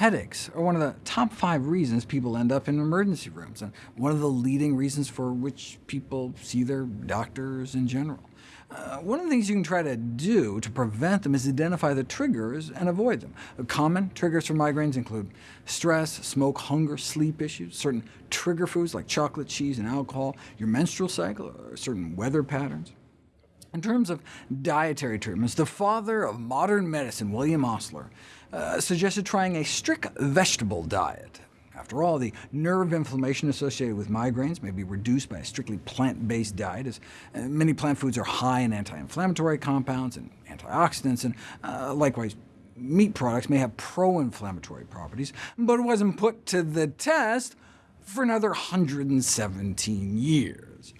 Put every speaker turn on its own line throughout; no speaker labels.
Headaches are one of the top five reasons people end up in emergency rooms, and one of the leading reasons for which people see their doctors in general. Uh, one of the things you can try to do to prevent them is identify the triggers and avoid them. Common triggers for migraines include stress, smoke, hunger, sleep issues, certain trigger foods like chocolate, cheese, and alcohol, your menstrual cycle, or certain weather patterns. In terms of dietary treatments, the father of modern medicine, William Osler, uh, suggested trying a strict vegetable diet. After all, the nerve inflammation associated with migraines may be reduced by a strictly plant-based diet, as uh, many plant foods are high in anti-inflammatory compounds and antioxidants, and uh, likewise meat products may have pro-inflammatory properties, but it wasn't put to the test for another 117 years.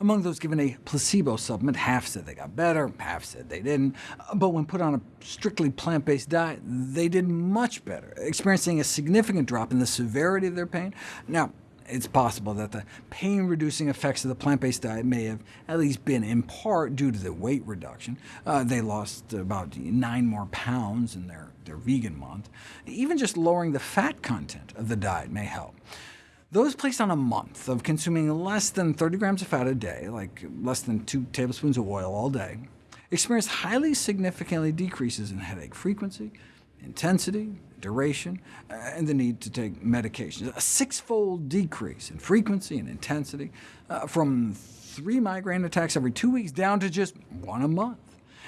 Among those given a placebo supplement, half said they got better, half said they didn't, but when put on a strictly plant-based diet, they did much better, experiencing a significant drop in the severity of their pain. Now, it's possible that the pain-reducing effects of the plant-based diet may have at least been in part due to the weight reduction. Uh, they lost about 9 more pounds in their, their vegan month. Even just lowering the fat content of the diet may help. Those placed on a month of consuming less than 30 grams of fat a day, like less than 2 tablespoons of oil all day, experienced highly significantly decreases in headache frequency, intensity, duration, and the need to take medications. A six-fold decrease in frequency and intensity, uh, from three migraine attacks every two weeks down to just one a month.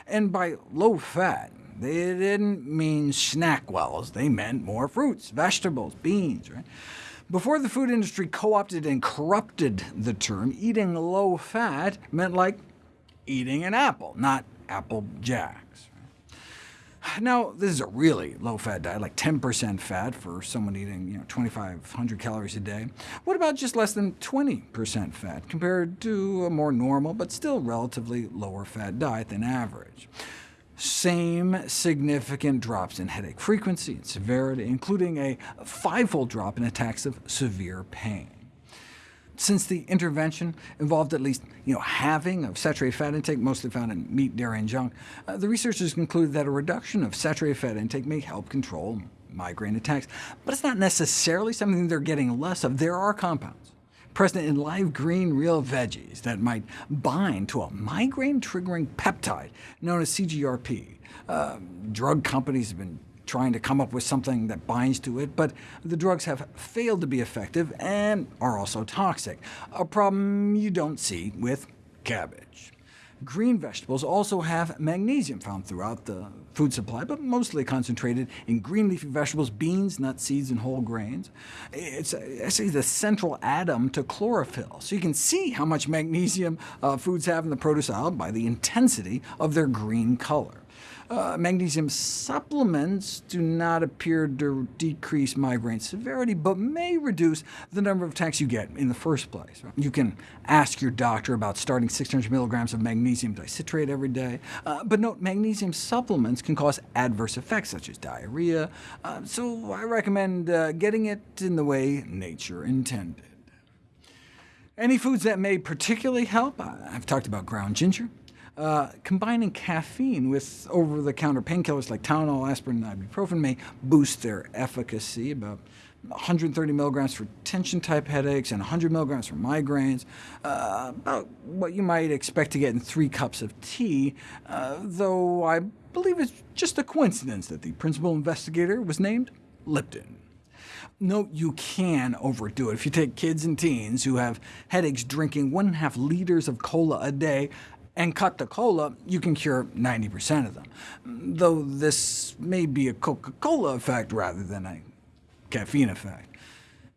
And by low fat, they didn't mean SnackWell's, They meant more fruits, vegetables, beans. Right? Before the food industry co-opted and corrupted the term, eating low-fat meant like eating an apple, not Apple Jacks. Now, this is a really low-fat diet, like 10% fat for someone eating you know, 2,500 calories a day. What about just less than 20% fat, compared to a more normal, but still relatively lower-fat diet than average? Same significant drops in headache frequency and severity, including a fivefold drop in attacks of severe pain. Since the intervention involved at least you know, halving of saturated fat intake, mostly found in meat, dairy, and junk, uh, the researchers concluded that a reduction of saturated fat intake may help control migraine attacks. But it's not necessarily something they're getting less of. There are compounds present in live green real veggies that might bind to a migraine-triggering peptide known as CGRP. Uh, drug companies have been trying to come up with something that binds to it, but the drugs have failed to be effective and are also toxic, a problem you don't see with cabbage. Green vegetables also have magnesium found throughout the food supply, but mostly concentrated in green leafy vegetables, beans, nuts, seeds, and whole grains. It's actually the central atom to chlorophyll, so you can see how much magnesium uh, foods have in the produce aisle by the intensity of their green color. Uh, magnesium supplements do not appear to decrease migraine severity, but may reduce the number of attacks you get in the first place. You can ask your doctor about starting 600 milligrams of magnesium dicitrate every day, uh, but note magnesium supplements can cause adverse effects such as diarrhea, uh, so I recommend uh, getting it in the way nature intended. Any foods that may particularly help? I've talked about ground ginger, uh, combining caffeine with over-the-counter painkillers like Tylenol, aspirin, and ibuprofen may boost their efficacy, about 130 milligrams for tension-type headaches and 100 milligrams for migraines, uh, about what you might expect to get in three cups of tea, uh, though I believe it's just a coincidence that the principal investigator was named Lipton. Note you can overdo it. If you take kids and teens who have headaches drinking one and a half liters of cola a day, and cut the cola, you can cure 90% of them, though this may be a Coca-Cola effect rather than a caffeine effect.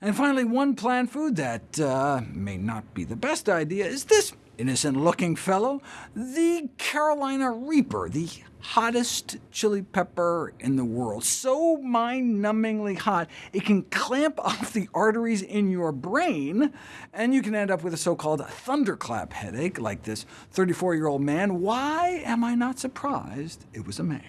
And finally, one plant food that uh, may not be the best idea is this innocent-looking fellow, the Carolina Reaper, the hottest chili pepper in the world. So mind-numbingly hot, it can clamp off the arteries in your brain, and you can end up with a so-called thunderclap headache, like this 34-year-old man. Why am I not surprised it was a man?